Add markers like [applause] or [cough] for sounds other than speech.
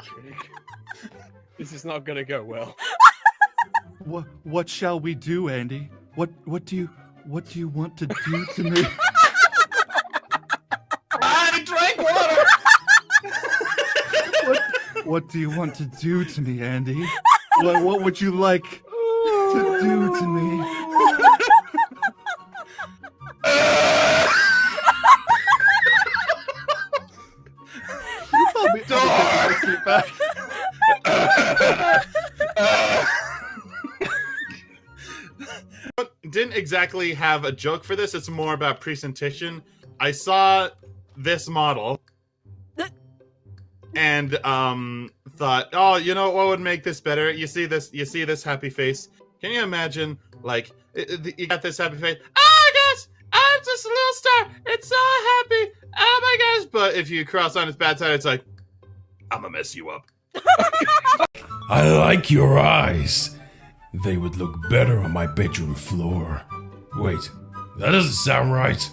[laughs] This is not gonna go well. What what shall we do, Andy? What what do you what do you want to do to me? I drank water. what, what do you want to do to me, Andy? What what would you like to do to me? Seat back. Didn't exactly have a joke for this. It's more about presentation. I saw this model and um thought, oh, you know what would make this better? You see this, you see this happy face. Can you imagine, like, you got this happy face? Oh my gosh, I'm just a little star. It's so happy. Oh my gosh! But if you cross on its bad side, it's like, I'm gonna mess you up. [laughs] I like your eyes. They would look better on my bedroom floor. Wait, that doesn't sound right.